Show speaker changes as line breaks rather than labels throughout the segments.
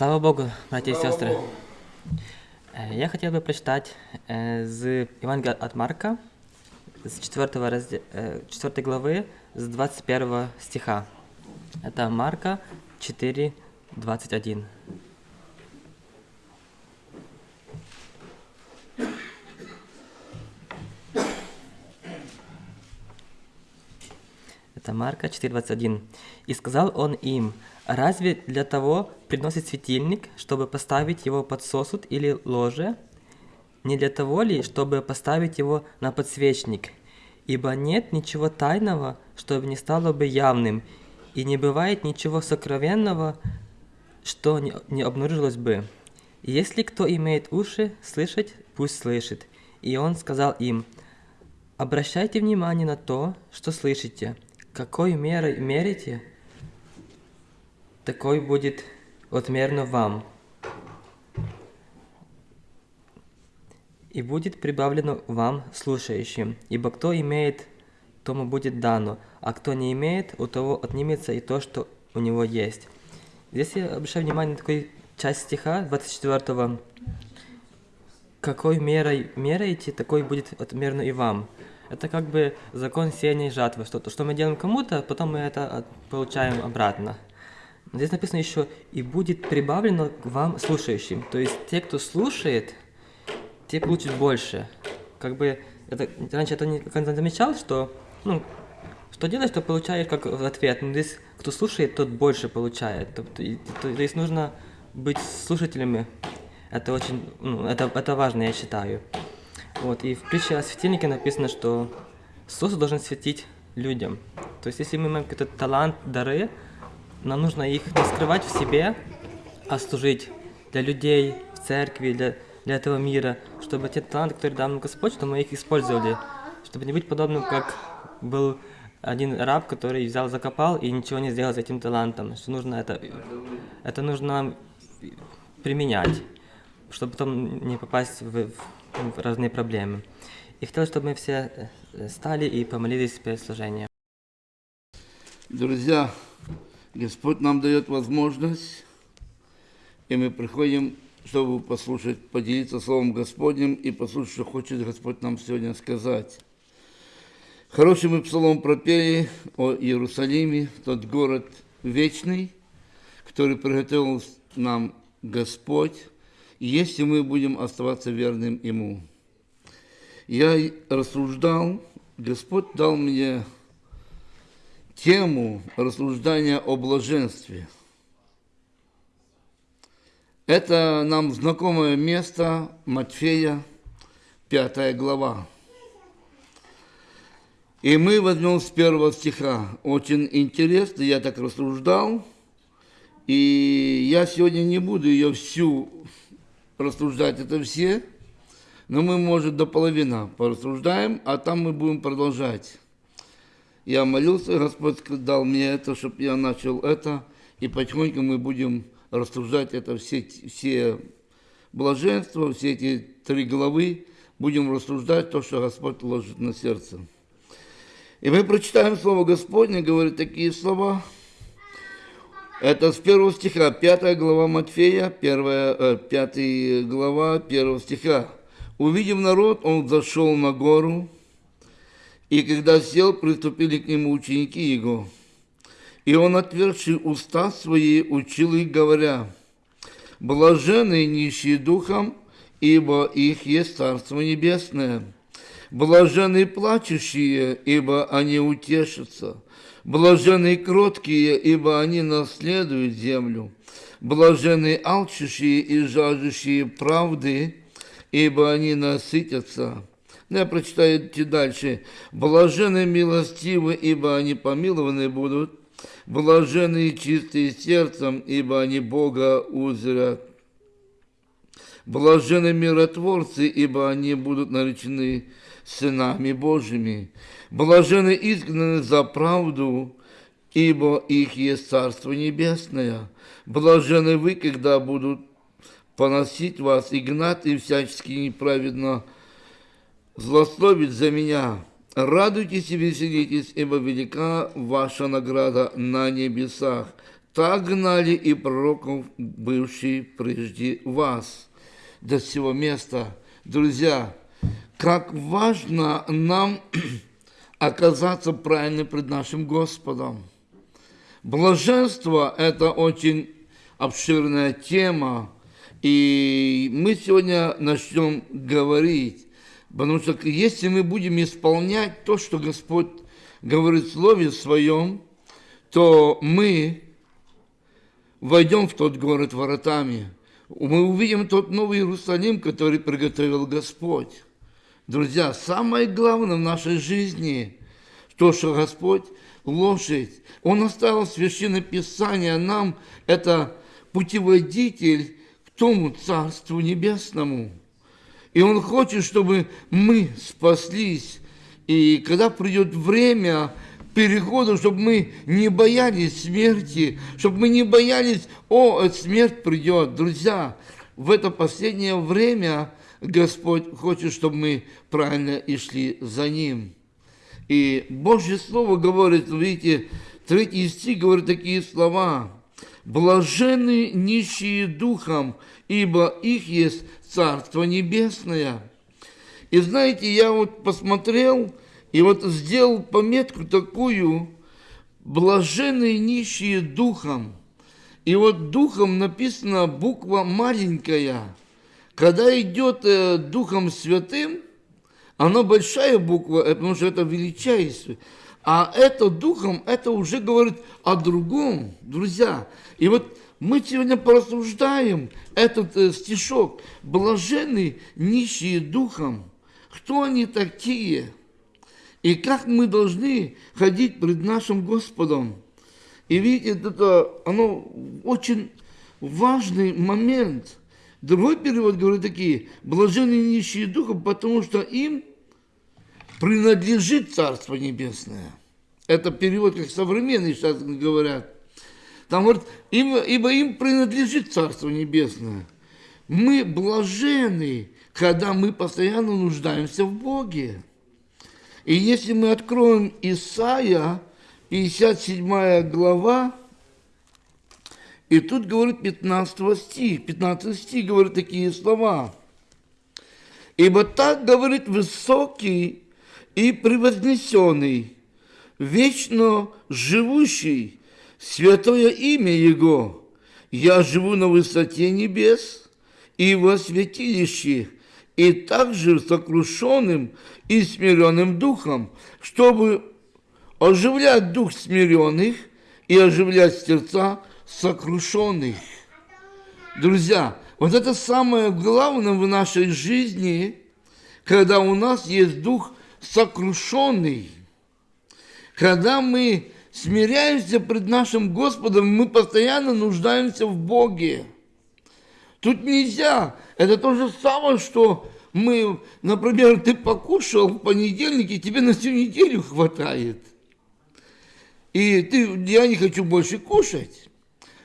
Слава Богу, братья и сестры. Э, Я хотел бы прочитать э, з Евангелия от Марка, с 4, разде... э, 4 главы, с 21 стиха. Это Марка 4, 21. Это Марка 4.21. «И сказал он им, разве для того приносит светильник, чтобы поставить его под сосуд или ложе? Не для того ли, чтобы поставить его на подсвечник? Ибо нет ничего тайного, чтобы не стало бы явным, и не бывает ничего сокровенного, что не, обнаружилось бы. Если кто имеет уши слышать, пусть слышит. И он сказал им, обращайте внимание на то, что слышите. Какой мерой мерите, такой будет отмерно вам. И будет прибавлено вам слушающим. Ибо кто имеет, тому будет дано, а кто не имеет, у того отнимется и то, что у него есть. Здесь я обращаю внимание на такую часть стиха 24 какой мерой меряете, такой будет отмерно и вам. Это как бы закон сеяния и жатвы. Что, то, что мы делаем кому-то, потом мы это получаем обратно. Здесь написано еще «и будет прибавлено к вам слушающим». То есть те, кто слушает, те получат больше. Как бы это, раньше это не замечал, что ну, что делаешь, то получаешь как в ответ. Но здесь кто слушает, тот больше получает. То, то, то- то есть нужно быть слушателями. Это очень, ну, это, это важно, я считаю. Вот, и в притче о светильнике написано, что сосуд должен светить людям. То есть, если мы имеем какой-то талант, дары, нам нужно их не скрывать в себе, а служить для людей, в церкви, для, для этого мира, чтобы те таланты, которые дал нам Господь, чтобы мы их использовали, чтобы не быть подобным, как был один раб, который взял, закопал и ничего не сделал с этим талантом. Что нужно это, это нужно применять, чтобы потом не попасть в, в- в разные проблемы. И хотел, чтобы мы все э, стали и помолились перед служением.
Друзья, Господь нам дает возможность, и мы приходим, чтобы послушать, поделиться Словом Господним и послушать, что хочет Господь нам сегодня сказать. Хороший мы псалом пропели о Иерусалиме, тот город вечный, который приготовил нам Господь, если мы будем оставаться верным Ему. Я рассуждал, Господь дал мне тему рассуждения о блаженстве. Это нам знакомое место Матфея, 5 глава. И мы возьмем с первого стиха. Очень интересно, я так рассуждал. И я сегодня не буду ее всю рассуждать, это все, но мы, может, до половины порассуждаем, а там мы будем продолжать. Я молился, Господь дал мне это, чтобы я начал это, и потихоньку мы будем рассуждать это все, все блаженства, все эти три главы, будем рассуждать то, что Господь ложит на сердце. И мы прочитаем Слово Господне, говорит такие слова. Это с первого стиха, пятая глава Матфея, первая, э, пятая глава первого стиха. Увидев народ, он зашел на гору, и когда сел, приступили к нему ученики его. И он, отверши уста свои, учил их, говоря, «Блаженные нищие духом, ибо их есть Царство Небесное. Блаженные плачущие, ибо они утешатся. Блаженные кроткие, ибо они наследуют землю. Блаженные алчущие и жаждущие правды, ибо они насытятся». Я прочитаю дальше. Блаженные милостивы, ибо они помилованы будут. Блаженные чистые сердцем, ибо они Бога узрят. Блаженны миротворцы, ибо они будут наречены сынами Божьими. Блаженны изгнаны за правду, ибо их есть Царство Небесное. Блаженны вы, когда будут поносить вас и гнать, и всячески неправедно злословить за меня. Радуйтесь и веселитесь, ибо велика ваша награда на небесах. Так гнали и пророков, бывшие прежде вас, до всего места. Друзья, как важно нам оказаться правильно пред нашим Господом. Блаженство – это очень обширная тема, и мы сегодня начнем говорить, потому что если мы будем исполнять то, что Господь говорит в Слове Своем, то мы войдем в тот город воротами. Мы увидим тот новый Иерусалим, который приготовил Господь. Друзья, самое главное в нашей жизни, то, что Господь лошадь, Он оставил Священное Писание нам, это путеводитель к тому Царству Небесному. И Он хочет, чтобы мы спаслись. И когда придет время, переходу, чтобы мы не боялись смерти, чтобы мы не боялись, о, смерть придет. Друзья, в это последнее время Господь хочет, чтобы мы правильно и шли за Ним. И Божье Слово говорит, видите, третий стих говорит такие слова. «Блаженны нищие духом, ибо их есть Царство Небесное». И знаете, я вот посмотрел, и вот сделал пометку такую, блаженные нищие духом. И вот духом написана буква маленькая. Когда идет э, Духом Святым, она большая буква, э, потому что это величайшее. А это Духом, это уже говорит о другом, друзья. И вот мы сегодня порассуждаем этот э, стишок. Блаженные нищие духом. Кто они такие? И как мы должны ходить пред нашим Господом. И видите, это оно очень важный момент. Другой перевод говорит такие, блаженные нищие духом, потому что им принадлежит Царство Небесное. Это перевод, как современные сейчас говорят. Там говорят, им, ибо им принадлежит Царство Небесное. Мы блажены, когда мы постоянно нуждаемся в Боге. И если мы откроем Исаия, 57 глава, и тут говорит 15 стих, 15 стих говорит такие слова. «Ибо так говорит высокий и превознесенный, вечно живущий, святое имя Его. Я живу на высоте небес и во святилище, и также сокрушенным и смиренным духом, чтобы оживлять дух смиренных и оживлять сердца сокрушенных. Друзья, вот это самое главное в нашей жизни, когда у нас есть дух сокрушенный, когда мы смиряемся пред нашим Господом, мы постоянно нуждаемся в Боге. Тут нельзя. Это то же самое, что мы, например, ты покушал в понедельнике, тебе на всю неделю хватает. И ты, я не хочу больше кушать.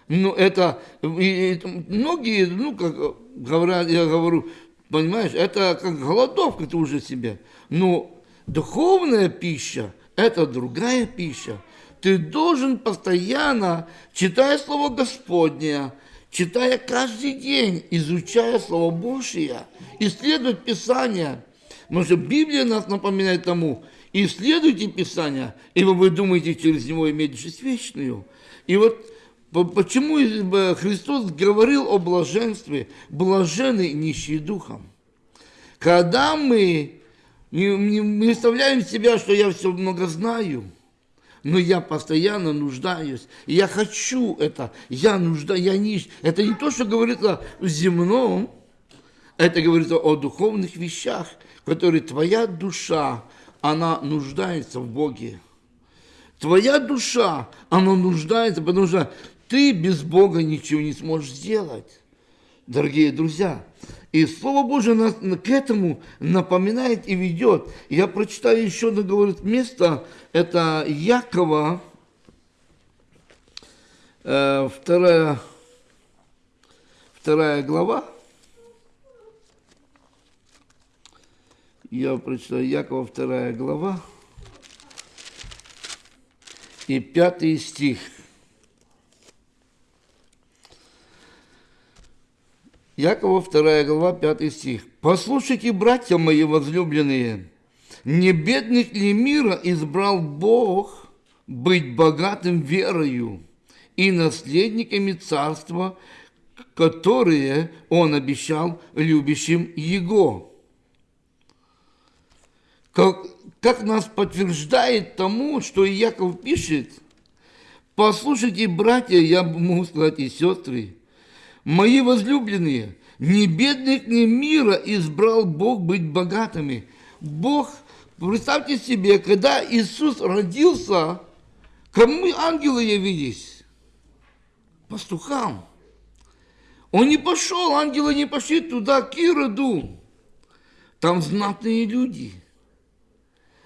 Ну, это, и, и, многие, ну, как говорят, я говорю, понимаешь, это как голодовка ты уже себе. Но духовная пища – это другая пища. Ты должен постоянно, читая Слово Господне, читая каждый день, изучая Слово Божие, исследовать Писание. Потому что Библия нас напоминает тому, исследуйте Писание, ибо вы думаете через него иметь жизнь вечную. И вот почему Христос говорил о блаженстве, блаженный нищий духом. Когда мы не представляем себя, что я все много знаю – но я постоянно нуждаюсь. Я хочу это, я нуждаюсь, я нищ. Это не то, что говорится в земном, это говорится о духовных вещах, которые твоя душа, она нуждается в Боге. Твоя душа, она нуждается, потому что ты без Бога ничего не сможешь сделать. Дорогие друзья, и Слово Божие нас к этому напоминает и ведет. Я прочитаю еще одно, говорит, место, это Якова, э, вторая, вторая глава. Я прочитаю Якова, вторая глава. И пятый стих – Якова 2 глава 5 стих. «Послушайте, братья мои возлюбленные, не бедных ли мира избрал Бог быть богатым верою и наследниками царства, которые Он обещал любящим Его?» Как, как нас подтверждает тому, что Яков пишет, послушайте, братья, я могу сказать и сестры, мои возлюбленные, не бедных, ни мира избрал Бог быть богатыми. Бог, представьте себе, когда Иисус родился, кому ангелы явились? Пастухам. Он не пошел, ангелы не пошли туда, к Ироду. Там знатные люди –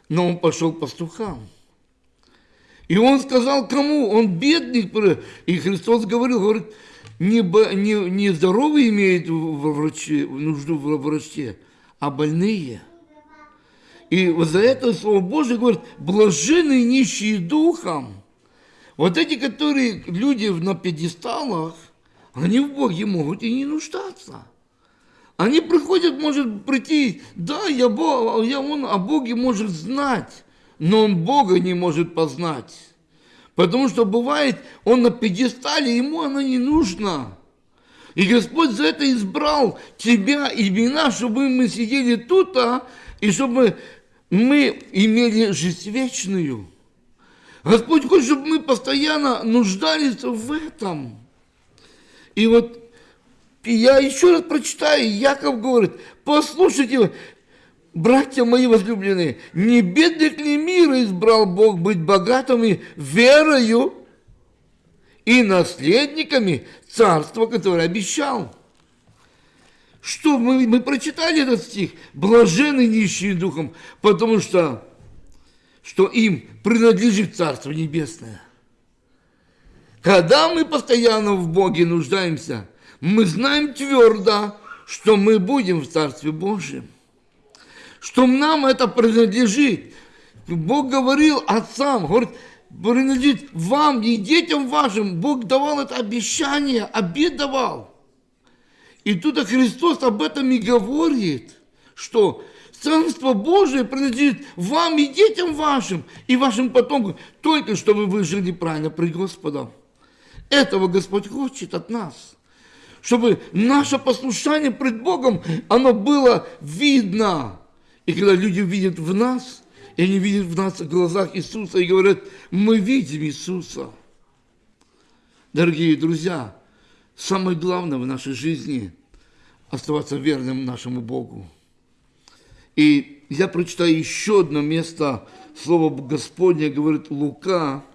но он пошел пастухам. И он сказал кому? Он бедный. И Христос говорил, говорит, не, не, не здоровые имеют во нужду в враче, а больные. И за это Слово Божие говорит, блаженные нищие духом. Вот эти, которые люди на пьедесталах, они в Боге могут и не нуждаться. Они приходят, может прийти, да, я, Бог, я он о Боге может знать, но он Бога не может познать. Потому что бывает, он на пьедестале, ему оно не нужно. И Господь за это избрал тебя и меня, чтобы мы сидели тут, а, и чтобы мы имели жизнь вечную. Господь хочет, чтобы мы постоянно нуждались в этом. И вот я еще раз прочитаю, Яков говорит, послушайте, братья мои возлюбленные, не бедных ли мира избрал Бог быть богатыми верою и наследниками царства, которое обещал? Что мы, мы прочитали этот стих? Блажены нищие духом, потому что, что им принадлежит Царство Небесное. Когда мы постоянно в Боге нуждаемся – мы знаем твердо, что мы будем в Царстве Божьем, что нам это принадлежит. Бог говорил отцам, говорит, принадлежит вам и детям вашим. Бог давал это обещание, обед давал. И тут Христос об этом и говорит, что Царство Божие принадлежит вам и детям вашим, и вашим потомкам, только чтобы вы жили правильно при Господом. Этого Господь хочет от нас чтобы наше послушание пред Богом, оно было видно. И когда люди видят в нас, и они видят в нас в глазах Иисуса и говорят, мы видим Иисуса. Дорогие друзья, самое главное в нашей жизни – оставаться верным нашему Богу. И я прочитаю еще одно место, Слово Господне говорит Лука,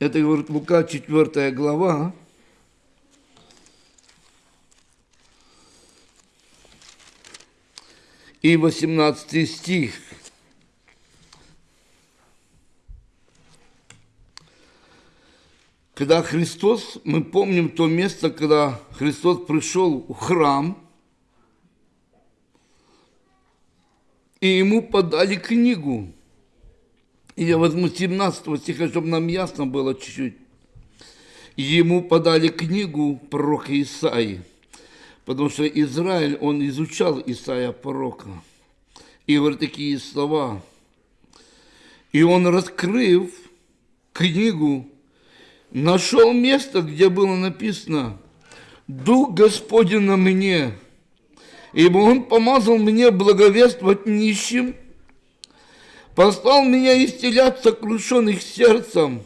это говорит Лука, 4 глава, и 18 стих. Когда Христос, мы помним то место, когда Христос пришел в храм, и ему подали книгу. И я возьму 17 стиха, чтобы нам ясно было чуть-чуть. Ему подали книгу пророка Исаии. Потому что Израиль, он изучал Исаия пророка. И говорит такие слова. И он, раскрыв книгу, нашел место, где было написано «Дух Господень на мне, ибо Он помазал мне благовествовать нищим, послал меня исцелять сокрушенных сердцем,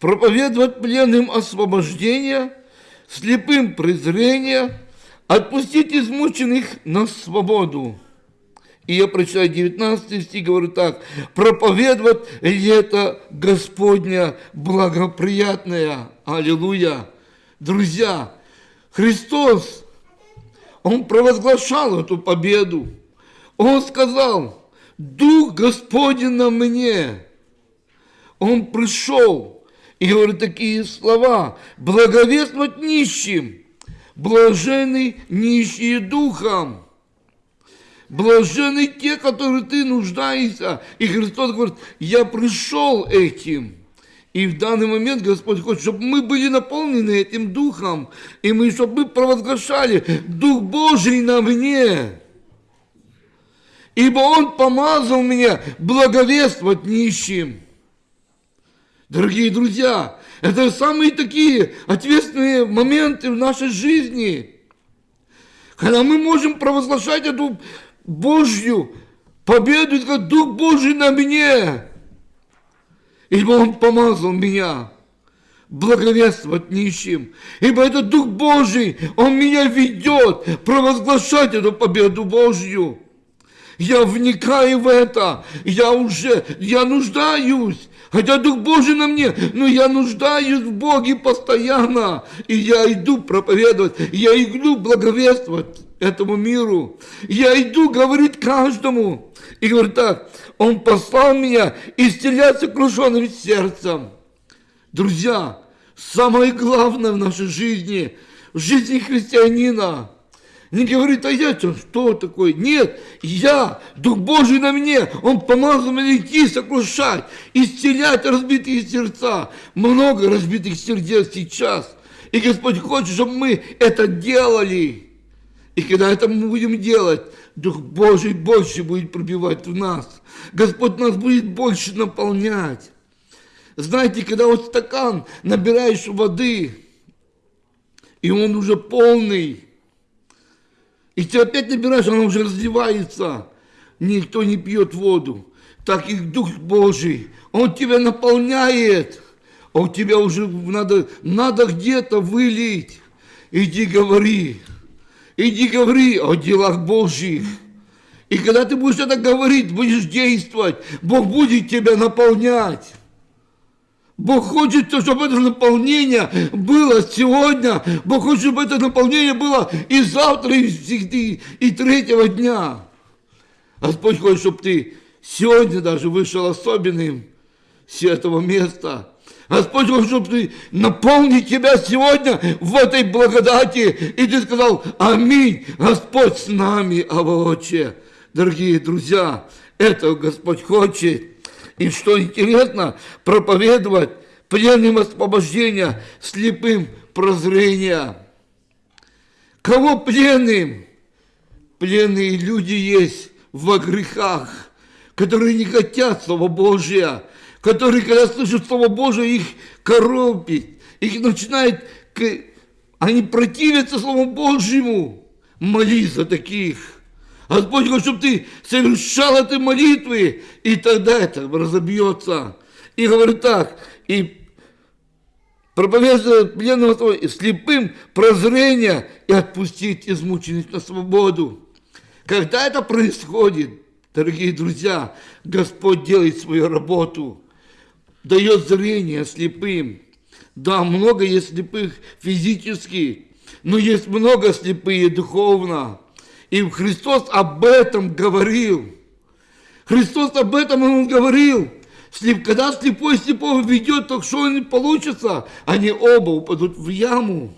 проповедовать пленным освобождение – слепым презрение, отпустить измученных на свободу. И я прочитаю 19 стих, говорю так, проповедовать это Господня благоприятное. Аллилуйя. Друзья, Христос, Он провозглашал эту победу. Он сказал, Дух Господень на мне. Он пришел, и говорит такие слова. Благовествовать нищим. Блажены нищие духом. Блажены те, которые ты нуждаешься. И Христос говорит, я пришел этим. И в данный момент Господь хочет, чтобы мы были наполнены этим Духом, и мы, чтобы мы провозглашали Дух Божий на мне. Ибо Он помазал меня благовествовать нищим. Дорогие друзья, это самые такие ответственные моменты в нашей жизни, когда мы можем провозглашать эту Божью победу, как Дух Божий на мне. Ибо Он помазал меня благовествовать нищим. Ибо это Дух Божий, Он меня ведет провозглашать эту победу Божью. Я вникаю в это, я уже, я нуждаюсь, хотя Дух Божий на мне, но я нуждаюсь в Боге постоянно, и я иду проповедовать, я иду благовествовать этому миру, я иду говорить каждому, и говорит так, Он послал меня исцелять сокрушенным сердцем. Друзья, самое главное в нашей жизни, в жизни христианина, не говорит, а я что, что такое? Нет, я, Дух Божий на мне, Он помазал меня идти, сокрушать, исцелять разбитые сердца. Много разбитых сердец сейчас. И Господь хочет, чтобы мы это делали. И когда это мы будем делать, Дух Божий больше будет пробивать в нас. Господь нас будет больше наполнять. Знаете, когда вот стакан набираешь воды, и он уже полный, и ты опять набираешь, она уже разливается. Никто не пьет воду. Так и Дух Божий, Он тебя наполняет. А у тебя уже надо, надо где-то вылить. Иди говори. Иди говори о делах Божьих. И когда ты будешь это говорить, будешь действовать, Бог будет тебя наполнять. Бог хочет, чтобы это наполнение было сегодня. Бог хочет, чтобы это наполнение было и завтра, и всегда, и третьего дня. Господь хочет, чтобы ты сегодня даже вышел особенным с этого места. Господь хочет, чтобы ты наполнить тебя сегодня в этой благодати. И ты сказал, аминь, Господь с нами, Авооче. Дорогие друзья, этого Господь хочет. И что интересно, проповедовать пленным освобождения, слепым прозрения. Кого пленным? Пленные люди есть во грехах, которые не хотят Слова Божия, которые, когда слышат Слово Божие, их коробит, их начинает, они противятся Слову Божьему. Молись за таких. Господь хочет, чтобы ты совершал эти молитвы, и тогда это разобьется. И говорит так, и проповедует пленным слепым прозрение и отпустить измученных на свободу. Когда это происходит, дорогие друзья, Господь делает свою работу, дает зрение слепым. Да, много есть слепых физически, но есть много слепые духовно. И Христос об этом говорил. Христос об этом Он говорил. Когда слепой слепого ведет, то что не получится? Они оба упадут в яму.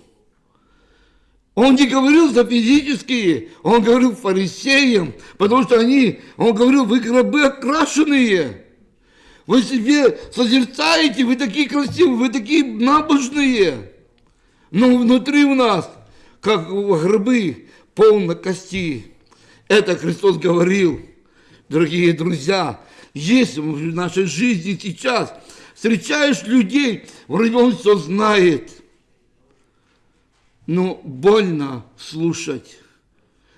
Он не говорил за физические, он говорил фарисеям, потому что они, он говорил, вы гробы окрашенные. Вы себе созерцаете, вы такие красивые, вы такие набожные. Но внутри у нас, как гробы, полно кости. Это Христос говорил. Дорогие друзья, если в нашей жизни сейчас встречаешь людей, вроде он все знает, но больно слушать.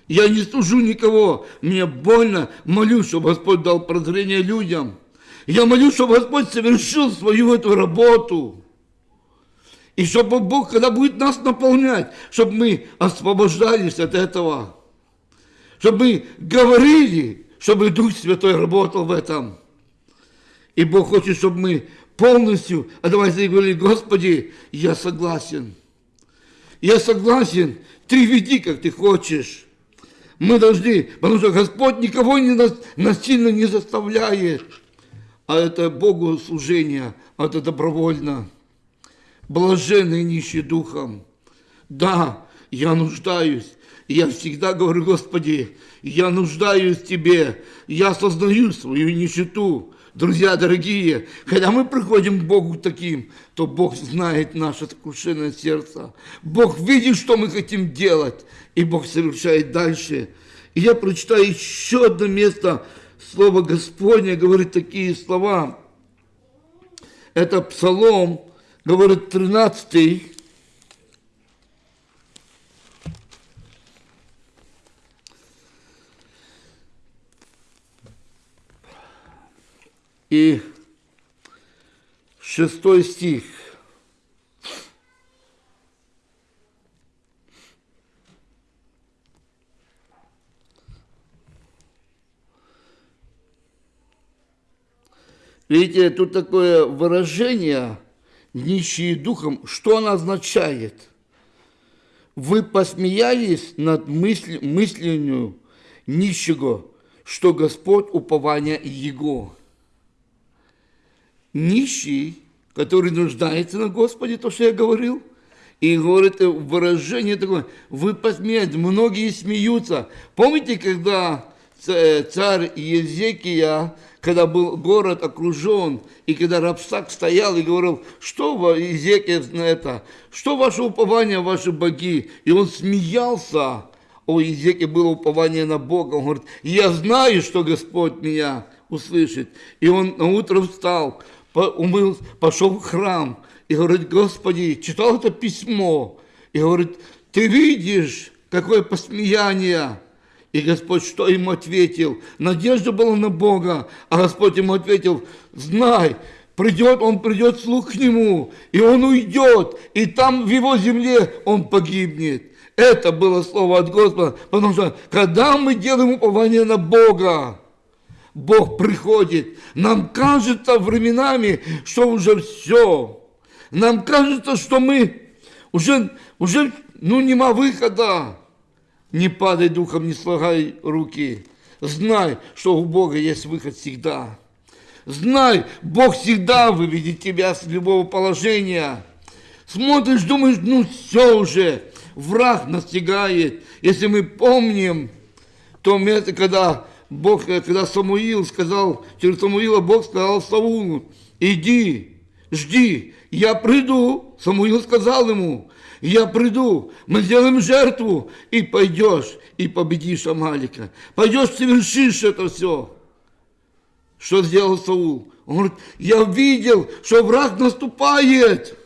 Я не служу никого, мне больно, молю, чтобы Господь дал прозрение людям. Я молю, чтобы Господь совершил свою эту работу. И чтобы Бог, когда будет нас наполнять, чтобы мы освобождались от этого. Чтобы мы говорили, чтобы Дух Святой работал в этом. И Бог хочет, чтобы мы полностью, а давайте говорили, Господи, я согласен. Я согласен, ты веди, как ты хочешь. Мы должны, потому что Господь никого не насильно не заставляет. А это Богу служение, а это добровольно блаженный нищий духом. Да, я нуждаюсь. Я всегда говорю, Господи, я нуждаюсь в Тебе. Я осознаю свою нищету. Друзья дорогие, когда мы приходим к Богу таким, то Бог знает наше сокрушенное сердце. Бог видит, что мы хотим делать, и Бог совершает дальше. И я прочитаю еще одно место, Слово Господне говорит такие слова. Это Псалом, говорит 13 и шестой стих. Видите, тут такое выражение «нищие духом», что оно означает? Вы посмеялись над мысль, мысленью нищего, что Господь упование Его нищий, который нуждается на Господе, то, что я говорил. И говорит выражение такое, вы посмеетесь, многие смеются. Помните, когда царь Езекия, когда был город окружен, и когда Рабсак стоял и говорил, что вы, Езекия, на это, что ваше упование, ваши боги? И он смеялся. О Езеке было упование на Бога. Он говорит, я знаю, что Господь меня услышит. И он на утро встал, умыл, пошел в храм и говорит, Господи, читал это письмо, и говорит, ты видишь, какое посмеяние. И Господь что ему ответил? Надежда была на Бога, а Господь ему ответил, знай, придет, он придет слух к нему, и он уйдет, и там в его земле он погибнет. Это было слово от Господа, потому что когда мы делаем упование на Бога, Бог приходит. Нам кажется временами, что уже все. Нам кажется, что мы уже, уже ну, нема выхода. Не падай духом, не слагай руки. Знай, что у Бога есть выход всегда. Знай, Бог всегда выведет тебя с любого положения. Смотришь, думаешь, ну все уже, враг настигает. Если мы помним то место, когда Бог, когда Самуил сказал, через Самуила Бог сказал Саулу, иди, жди, я приду. Самуил сказал ему, я приду, мы сделаем жертву, и пойдешь, и победишь Амалика. Пойдешь, совершишь это все. Что сделал Саул? Он говорит, я видел, что враг наступает,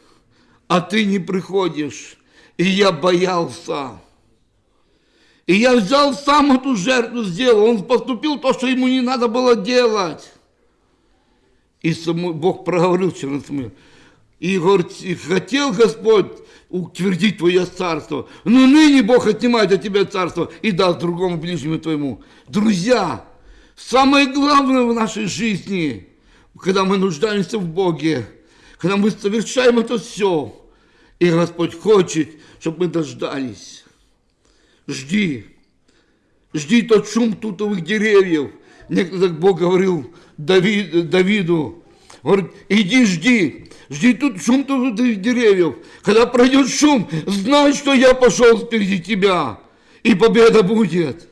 а ты не приходишь. И я боялся. И я взял сам эту жертву, сделал. Он поступил то, что ему не надо было делать. И. Бог проговорил через Самуил. И говорит, хотел Господь утвердить твое царство. Но ныне Бог отнимает от тебя царство и даст другому ближнему твоему. Друзья, самое главное в нашей жизни, когда мы нуждаемся в Боге, когда мы совершаем это все, и Господь хочет, чтобы мы дождались. Жди. Жди тот шум тутовых деревьев. Некогда Бог говорил Давид, Давиду, говорит, иди жди, жди тут шум тутовых деревьев. Когда пройдет шум, знай, что я пошел впереди тебя, и победа будет.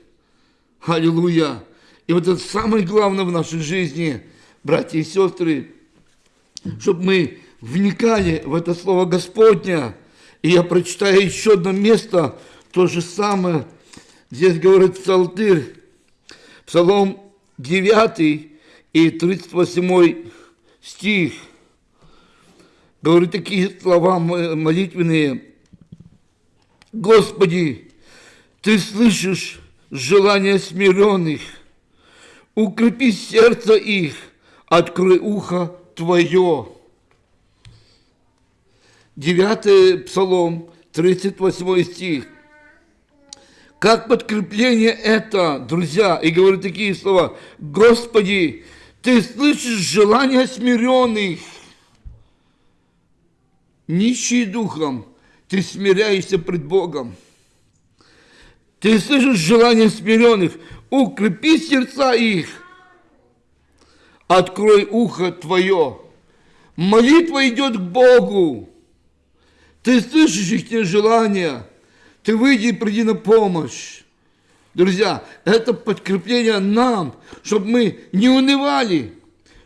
Аллилуйя. И вот это самое главное в нашей жизни, братья и сестры, чтобы мы вникали в это слово Господня. И я прочитаю еще одно место, то же самое здесь говорит Псалтырь, Псалом 9 и 38 стих. Говорит такие слова молитвенные. Господи, Ты слышишь желания смиренных, укрепи сердце их, открой ухо Твое. Девятый Псалом, 38 стих. Как подкрепление это, друзья, и говорю такие слова, Господи, Ты слышишь желания смиренных, нищие духом, Ты смиряешься пред Богом. Ты слышишь желания смиренных, укрепи сердца их, открой ухо Твое. Молитва идет к Богу. Ты слышишь их желания – ты выйди и приди на помощь. Друзья, это подкрепление нам, чтобы мы не унывали,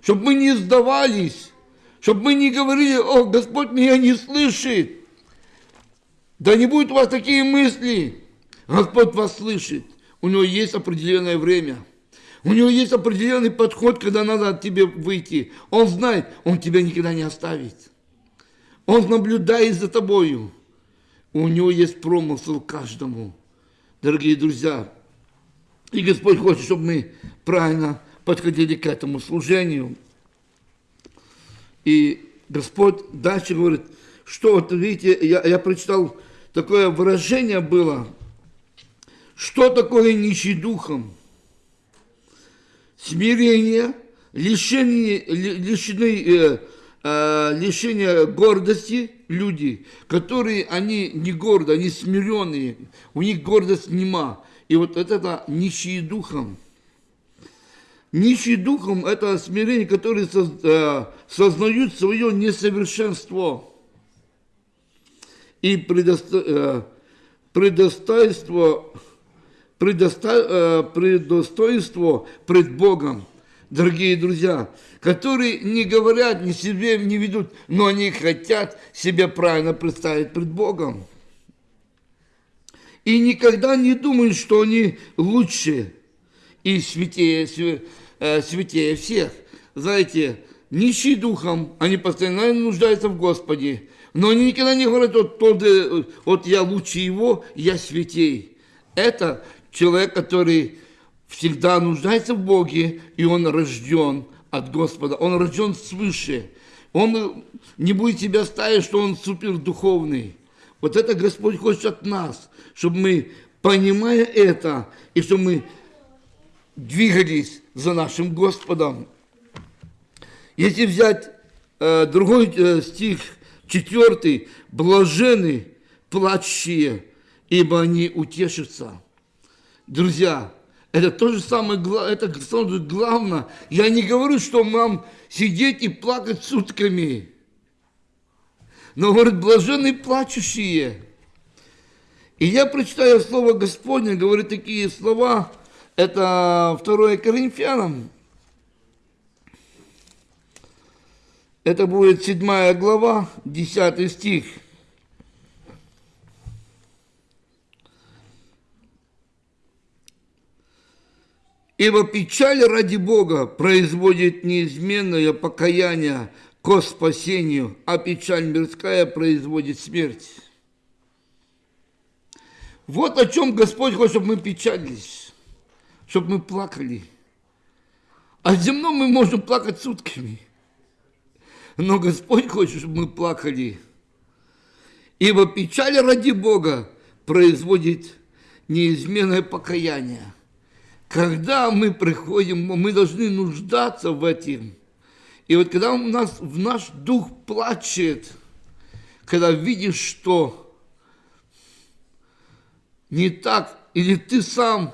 чтобы мы не сдавались, чтобы мы не говорили, о, Господь меня не слышит. Да не будет у вас такие мысли. Господь вас слышит. У него есть определенное время. У него есть определенный подход, когда надо от тебе выйти. Он знает, он тебя никогда не оставит. Он наблюдает за тобою. У него есть промысл каждому. Дорогие друзья, и Господь хочет, чтобы мы правильно подходили к этому служению. И Господь дальше говорит, что вот видите, я, я прочитал, такое выражение было, что такое нищий духом? Смирение, лишение, лишены, э, э, лишение гордости люди, которые, они не горды, они смиренные, у них гордость нема. И вот это нищие духом. Нищие духом – это смирение, которые э, сознают свое несовершенство и предосто, э, предостоинство, предосто, э, предостоинство пред Богом. Дорогие друзья, которые не говорят, ни себе не ведут, но они хотят себя правильно представить пред Богом. И никогда не думают, что они лучше и святее, э, святее всех. Знаете, нищие духом, они постоянно нуждаются в Господе. Но они никогда не говорят, вот, тот, вот я лучше его, я святей. Это человек, который всегда нуждается в Боге, и он рожден от Господа, он рожден свыше. Он не будет себя ставить, что он супердуховный. Вот это Господь хочет от нас, чтобы мы, понимая это, и чтобы мы двигались за нашим Господом. Если взять э, другой э, стих, четвертый, блажены плачущие, ибо они утешатся. Друзья, это то же самое, это самое главное. Я не говорю, что нам сидеть и плакать сутками. Но, говорит, блаженные плачущие. И я прочитаю слово Господне, говорит такие слова, это 2 Коринфянам. Это будет 7 глава, 10 стих. Ибо печаль ради Бога производит неизменное покаяние ко спасению, а печаль мирская производит смерть. Вот о чем Господь хочет, чтобы мы печалились, чтобы мы плакали. А земном мы можем плакать сутками. Но Господь хочет, чтобы мы плакали. Ибо печаль ради Бога производит неизменное покаяние. Когда мы приходим, мы должны нуждаться в этом. И вот когда у нас в наш дух плачет, когда видишь, что не так, или ты сам,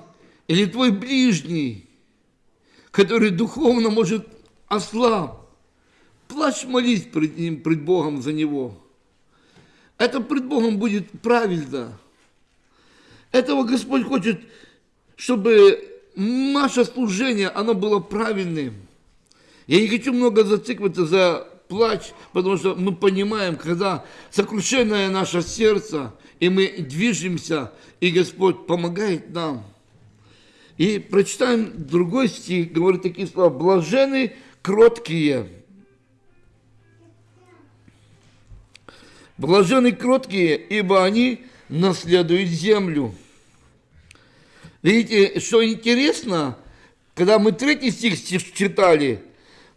или твой ближний, который духовно может ослаб, плачь, молись пред ним, пред Богом за него. Это пред Богом будет правильно. Этого Господь хочет, чтобы наше служение, оно было правильным. Я не хочу много зацикливаться за плач, потому что мы понимаем, когда сокрушенное наше сердце, и мы движемся, и Господь помогает нам. И прочитаем другой стих, говорит такие слова, блажены кроткие. Блажены кроткие, ибо они наследуют землю. Видите, что интересно, когда мы третий стих читали,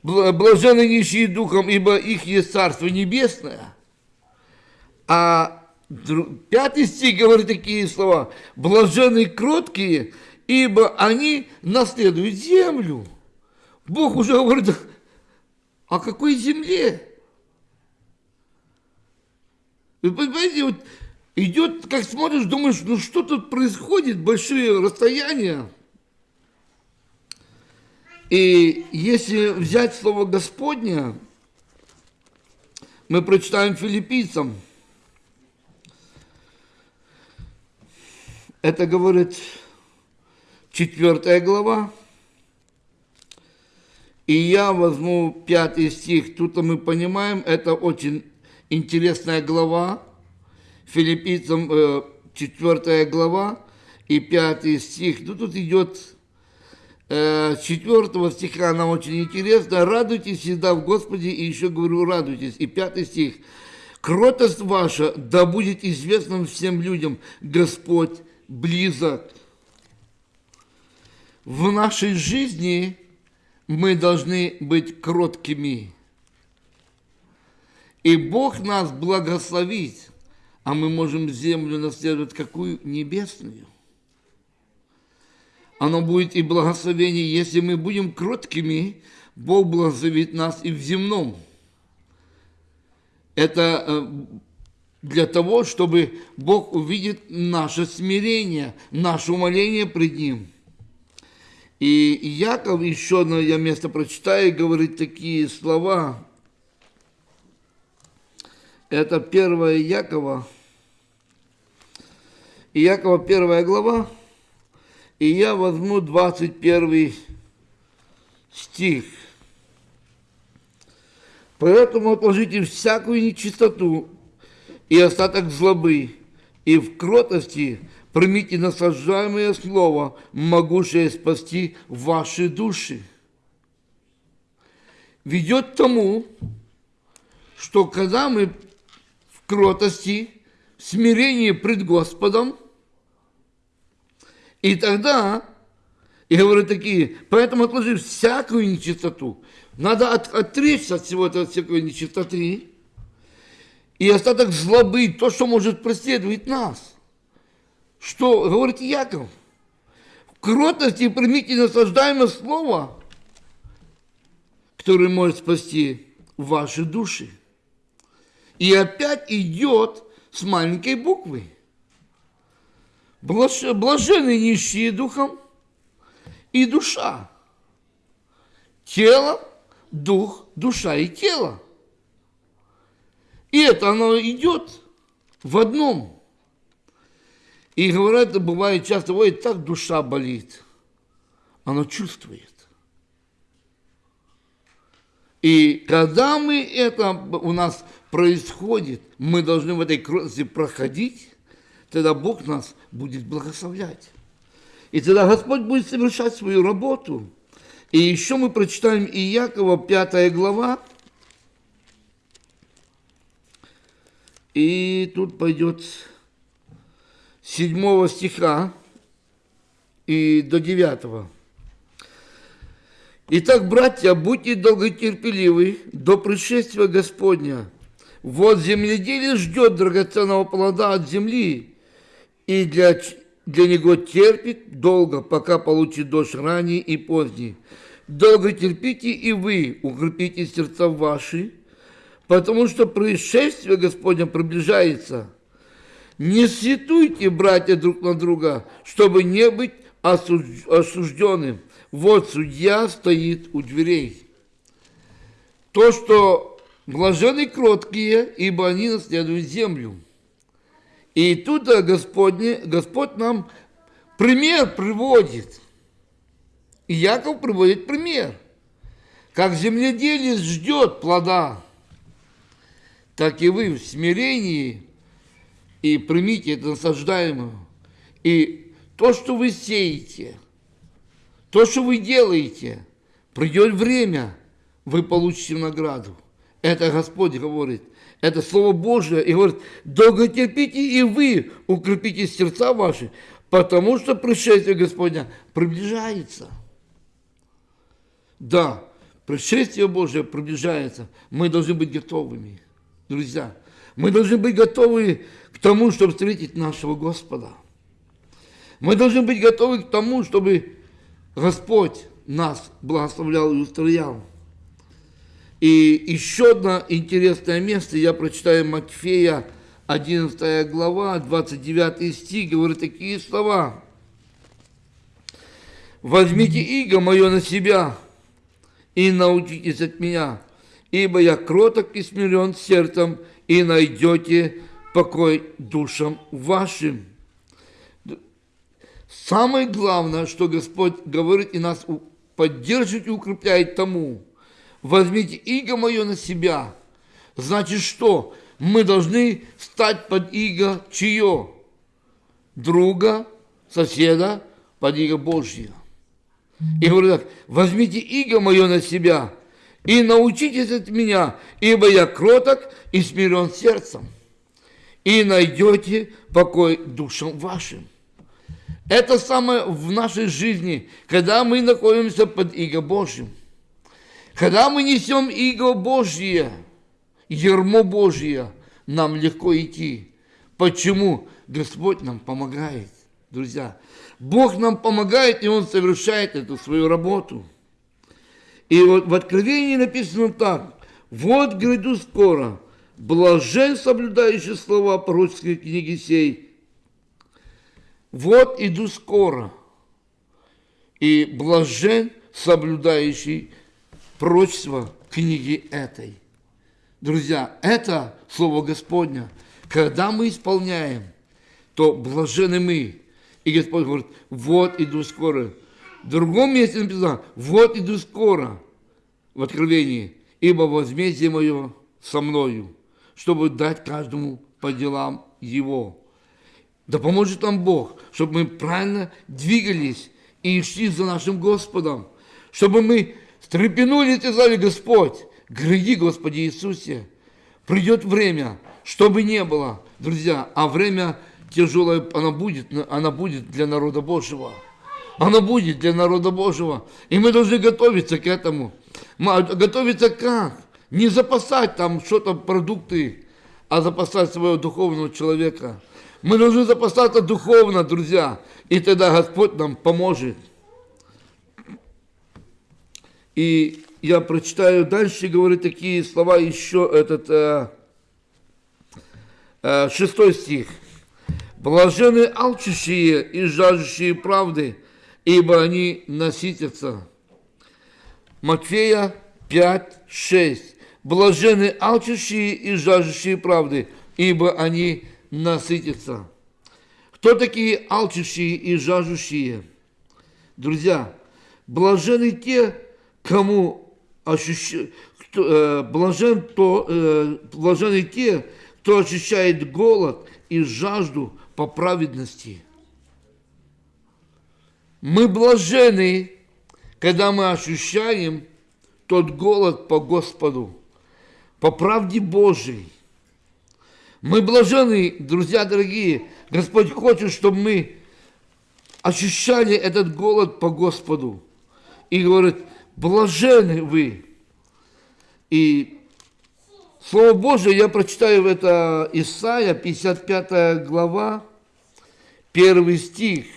блаженны нищие духом, ибо их есть Царство Небесное. А пятый стих говорит такие слова, блаженны кроткие, ибо они наследуют землю. Бог уже говорит, о какой земле? Вы понимаете, вот идет, как смотришь, думаешь, ну что тут происходит, большие расстояния. И если взять слово Господня, мы прочитаем филиппийцам. Это говорит четвертая глава. И я возьму пятый стих. Тут мы понимаем, это очень интересная глава. Филиппийцам э, четвертая глава и пятый стих. Ну, тут идет э, четвертого стиха, она очень интересна. Радуйтесь всегда в Господе, и еще говорю, радуйтесь. И пятый стих. Кротость ваша да будет известна всем людям, Господь близок. В нашей жизни мы должны быть кроткими. И Бог нас благословит, а мы можем землю наследовать какую? Небесную. Оно будет и благословение, если мы будем кроткими, Бог благословит нас и в земном. Это э, для того, чтобы Бог увидит наше смирение, наше умоление пред Ним – и Яков, еще одно я место прочитаю, говорит такие слова. Это первое Якова. И Якова первая глава. И я возьму 21 стих. Поэтому отложите всякую нечистоту и остаток злобы, и в кротости примите наслаждаемое слово, могущее спасти ваши души. Ведет к тому, что когда мы в кротости, в смирении пред Господом, и тогда, и говорят такие, поэтому отложи всякую нечистоту. Надо от, отречься от всего этого, всякой нечистоты, и остаток злобы, то, что может преследовать нас – что говорит Яков? В кротости примите наслаждаемое слово, которое может спасти ваши души. И опять идет с маленькой буквы. Блажены нищие духом и душа. Тело, дух, душа и тело. И это оно идет в одном – и говорят, бывает часто, ой, так душа болит. Она чувствует. И когда мы это у нас происходит, мы должны в этой кротости проходить, тогда Бог нас будет благословлять. И тогда Господь будет совершать свою работу. И еще мы прочитаем Иакова, 5 глава. И тут пойдет 7 стиха и до 9. Итак, братья, будьте долготерпеливы до пришествия Господня. Вот земледелие ждет драгоценного плода от земли, и для, для него терпит долго, пока получит дождь ранний и поздний. Долго терпите и вы, укрепите сердца ваши, потому что пришествие Господня приближается – не сетуйте, братья, друг на друга, чтобы не быть осужденным. Вот судья стоит у дверей. То, что блажены кроткие, ибо они наследуют землю. И тут Господне, Господь нам пример приводит. И Яков приводит пример. Как земледелец ждет плода, так и вы в смирении и примите это насаждаемое. И то, что вы сеете, то, что вы делаете, придет время, вы получите награду. Это Господь говорит. Это Слово Божие. И говорит, долго терпите и вы укрепите сердца ваши, потому что пришествие Господня приближается. Да, пришествие Божие приближается. Мы должны быть готовыми, друзья. Мы должны быть готовы к тому, чтобы встретить нашего Господа. Мы должны быть готовы к тому, чтобы Господь нас благословлял и устроял. И еще одно интересное место, я прочитаю Матфея, 11 глава, 29 стих, говорит такие слова. «Возьмите иго мое на себя и научитесь от меня, ибо я кроток и смирен сердцем, и найдете покой душам вашим. Самое главное, что Господь говорит и нас поддерживает и укрепляет тому. Возьмите иго мое на себя. Значит что? Мы должны стать под иго чье? Друга, соседа, под иго Божье. И говорю так, возьмите иго мое на себя и научитесь от меня, ибо я кроток и смирен сердцем, и найдете покой душам вашим. Это самое в нашей жизни, когда мы находимся под иго Божьим. Когда мы несем иго Божье, ермо Божье, нам легко идти. Почему? Господь нам помогает, друзья. Бог нам помогает, и Он совершает эту свою работу. И вот в Откровении написано так. Вот гряду скоро, блажен соблюдающий слова пророческой книги сей. Вот иду скоро, и блажен соблюдающий пророчество книги этой. Друзья, это Слово Господня. Когда мы исполняем, то блажены мы. И Господь говорит, вот иду скоро. В другом месте написано, вот иду скоро, в Откровении, ибо возмездие мое со мною, чтобы дать каждому по делам его. Да поможет нам Бог, чтобы мы правильно двигались и шли за нашим Господом, чтобы мы стрепенулись и сказали, Господь, гряди, Господи Иисусе, придет время, чтобы не было, друзья, а время тяжелое, оно будет, оно будет для народа Божьего. Оно будет для народа Божьего. И мы должны готовиться к этому. Готовиться как? Не запасать там что-то, продукты, а запасать своего духовного человека. Мы должны запасаться духовно, друзья. И тогда Господь нам поможет. И я прочитаю дальше, говорит такие слова еще, этот э, э, шестой стих. Блажены алчущие и жаждущие правды, ибо они насытятся. Матфея 5, 6. Блажены алчущие и жаждущие правды, ибо они насытятся. Кто такие алчущие и жаждущие? Друзья, блажены те, кому ощущают, э, блажен то, э, блажены те, кто ощущает голод и жажду по праведности. Мы блажены, когда мы ощущаем тот голод по Господу, по правде Божией. Мы блажены, друзья дорогие, Господь хочет, чтобы мы ощущали этот голод по Господу. И говорит, блажены вы. И Слово Божие я прочитаю это Исаия, 55 глава, первый стих –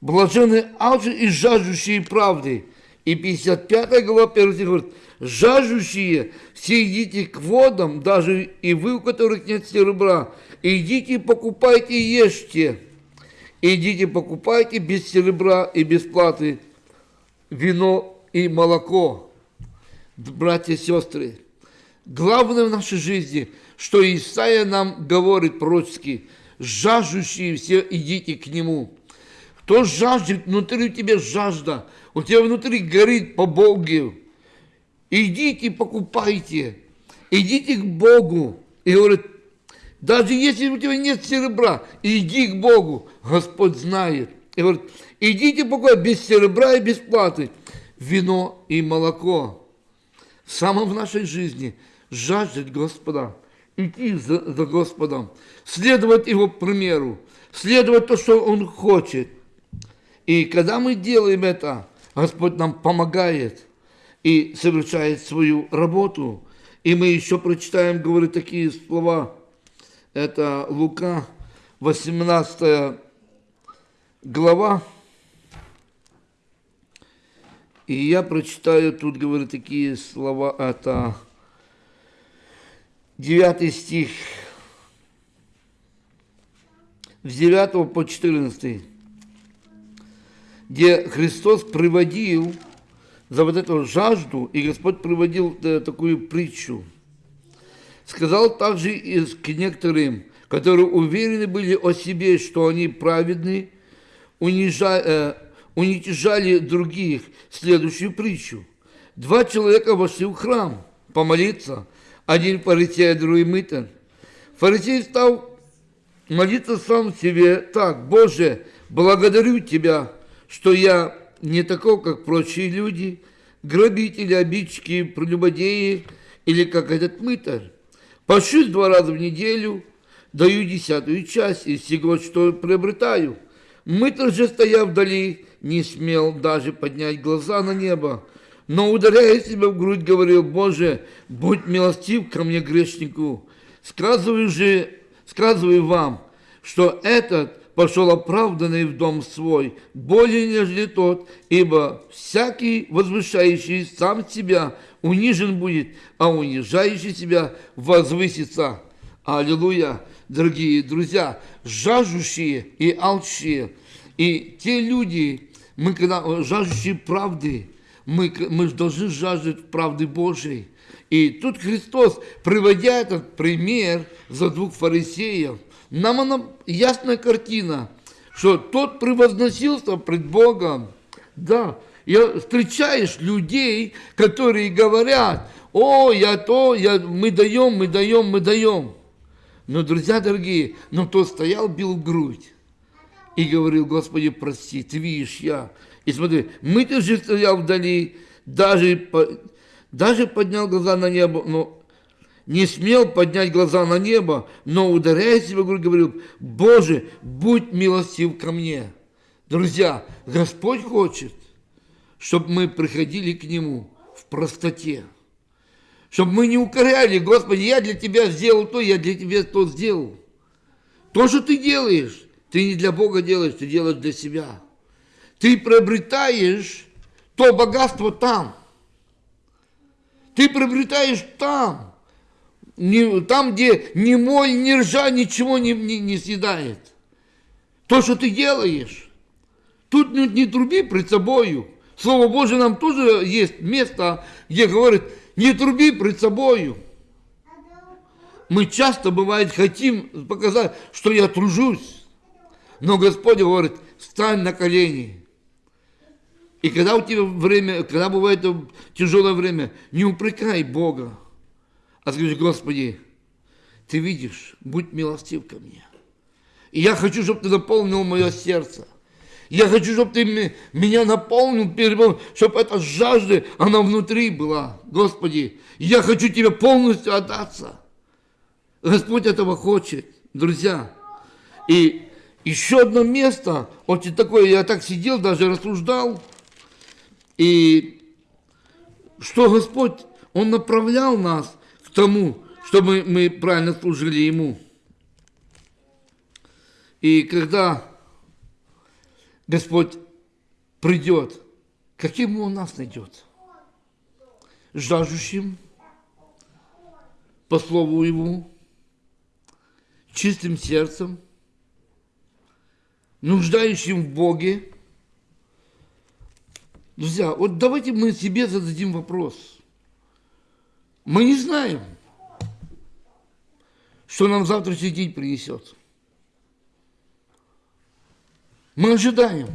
Блажены алчи и жаждущие правды. И 55 глава 1 стих говорит, жаждущие, все идите к водам, даже и вы, у которых нет серебра, идите, покупайте и ешьте. Идите, покупайте без серебра и без платы вино и молоко. Братья и сестры, главное в нашей жизни, что Исаия нам говорит пророчески, жаждущие все идите к Нему. Кто жаждет, внутри у тебя жажда, у тебя внутри горит по Богу. Идите, покупайте, идите к Богу. И говорит, даже если у тебя нет серебра, иди к Богу, Господь знает. И говорит, идите покупайте без серебра и без платы вино и молоко. Самое в нашей жизни жаждет Господа, идти за, за Господом, следовать Его примеру, следовать то, что Он хочет – и когда мы делаем это, Господь нам помогает и совершает свою работу. И мы еще прочитаем, говорит такие слова. Это Лука, 18 глава. И я прочитаю тут, говорит, такие слова. Это 9 стих. С 9 по 14 где Христос приводил за вот эту жажду, и Господь приводил э, такую притчу. Сказал также и к некоторым, которые уверены были о себе, что они праведны, унижа- э, уничижали других. Следующую притчу. Два человека вошли в храм помолиться. Один фарисей, а другой мытарь. Фарисей стал молиться сам себе так. Боже, благодарю Тебя, что я не такой, как прочие люди, грабители, обидчики, прелюбодеи или как этот мытарь. Пощусь два раза в неделю, даю десятую часть из всего, что приобретаю. Мытарь же, стоя вдали, не смел даже поднять глаза на небо, но, ударяя себя в грудь, говорил, «Боже, будь милостив ко мне, грешнику». Сказываю же, сказываю вам, что этот пошел оправданный в дом свой, более нежели тот, ибо всякий возвышающий сам себя унижен будет, а унижающий себя возвысится. Аллилуйя, дорогие друзья, жаждущие и алчие, и те люди, мы когда жаждущие правды, мы, мы должны жаждать правды Божьей. И тут Христос, приводя этот пример за двух фарисеев, нам она ясная картина, что тот превозносился пред Богом. Да, я встречаешь людей, которые говорят, о, я то, я, мы даем, мы даем, мы даем. Но, друзья дорогие, но тот стоял, бил в грудь и говорил, Господи, прости, ты видишь, я. И смотри, мы ты же стоял вдали, даже, даже поднял глаза на небо, но не смел поднять глаза на небо, но, ударяя себя в грудь, говорил, Боже, будь милостив ко мне. Друзья, Господь хочет, чтобы мы приходили к Нему в простоте. Чтобы мы не укоряли, Господи, я для Тебя сделал то, я для Тебя то сделал. То, что ты делаешь, ты не для Бога делаешь, ты делаешь для себя. Ты приобретаешь то богатство там. Ты приобретаешь там. Не, там, где ни моль, ни ржа ничего не, не, не съедает. То, что ты делаешь. Тут не, не труби пред собою. Слово Божие нам тоже есть место, где говорит, не труби пред собою. Мы часто, бывает, хотим показать, что я тружусь. Но Господь говорит, встань на колени. И когда у тебя время, когда бывает тяжелое время, не упрекай Бога, а скажи, Господи, Ты видишь, будь милостив ко мне. И я хочу, чтобы Ты наполнил мое сердце. Я хочу, чтобы Ты меня наполнил, чтобы эта жажда, она внутри была. Господи, я хочу Тебе полностью отдаться. Господь этого хочет, друзья. И еще одно место, очень такое, я так сидел, даже рассуждал, и что Господь, Он направлял нас тому, чтобы мы правильно служили Ему. И когда Господь придет, каким Он нас найдет? Жаждущим по Слову Его, чистым сердцем – нуждающим в Боге. Друзья, вот давайте мы себе зададим вопрос. Мы не знаем, что нам завтрашний день принесет. Мы ожидаем.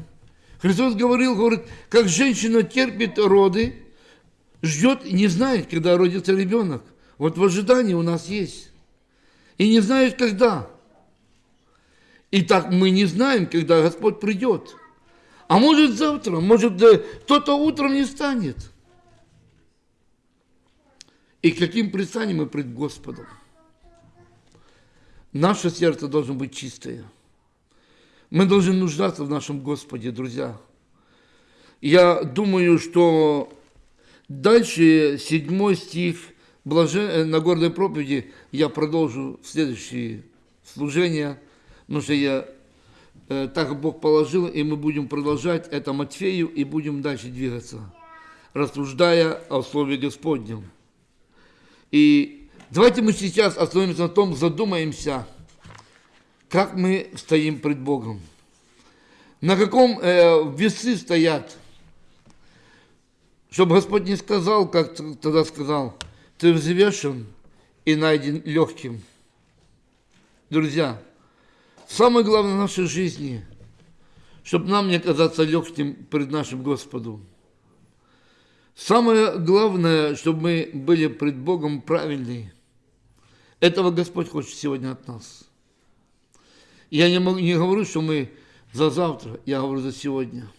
Христос говорил, говорит, как женщина терпит роды, ждет и не знает, когда родится ребенок. Вот в ожидании у нас есть. И не знает, когда. И так мы не знаем, когда Господь придет. А может завтра, может кто-то утром не станет. И каким предстанем мы пред Господом? Наше сердце должно быть чистое. Мы должны нуждаться в нашем Господе, друзья. Я думаю, что дальше седьмой стих блажен... на горной проповеди я продолжу в следующее служение – Потому что я э, так Бог положил, и мы будем продолжать это Матфею и будем дальше двигаться, рассуждая о Слове Господнем. И давайте мы сейчас остановимся на том, задумаемся, как мы стоим пред Богом. На каком э, весы стоят, чтобы Господь не сказал, как тогда сказал, ты взвешен и найден легким. Друзья, Самое главное в нашей жизни, чтобы нам не оказаться легким пред нашим Господом. Самое главное, чтобы мы были пред Богом правильные. Этого Господь хочет сегодня от нас. Я не, могу, не говорю, что мы за завтра, я говорю за сегодня.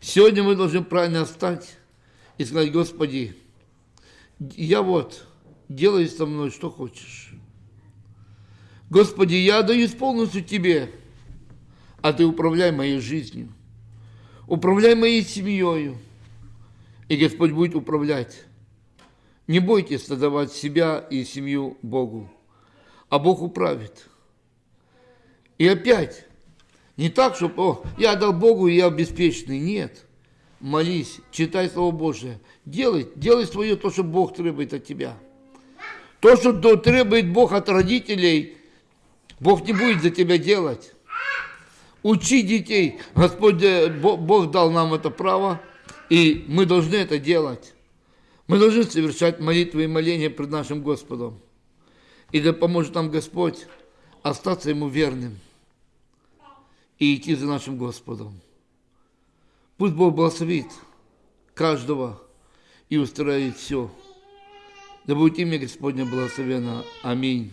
Сегодня мы должны правильно встать и сказать, Господи, я вот, делай со мной, что хочешь. Господи, я даюсь полностью Тебе, а Ты управляй моей жизнью, управляй моей семьей, и Господь будет управлять. Не бойтесь отдавать себя и семью Богу, а Бог управит. И опять, не так, чтобы о, я отдал Богу, и я беспечный. Нет. Молись, читай Слово Божие. Делай, делай свое то, что Бог требует от тебя. То, что требует Бог от родителей, Бог не будет за тебя делать. Учи детей. Господь, э, Бог дал нам это право, и мы должны это делать. Мы должны совершать молитвы и моления пред нашим Господом. И да поможет нам Господь остаться Ему верным и идти за нашим Господом. Пусть Бог благословит каждого и устроит все. Да будет имя Господне благословено. Аминь.